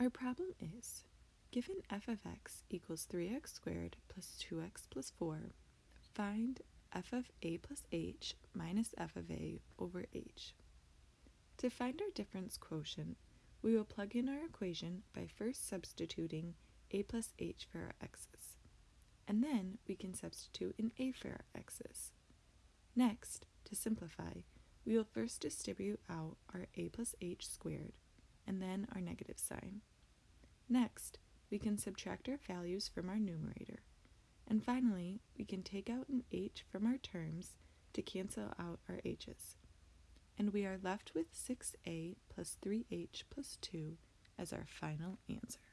Our problem is, given f of x equals 3x squared plus 2x plus 4, find f of a plus h minus f of a over h. To find our difference quotient, we will plug in our equation by first substituting a plus h for our x's, and then we can substitute in a for our x's. Next, to simplify, we will first distribute out our a plus h squared, and then our negative sign. Next, we can subtract our values from our numerator. And finally, we can take out an h from our terms to cancel out our h's. And we are left with 6a plus 3h plus 2 as our final answer.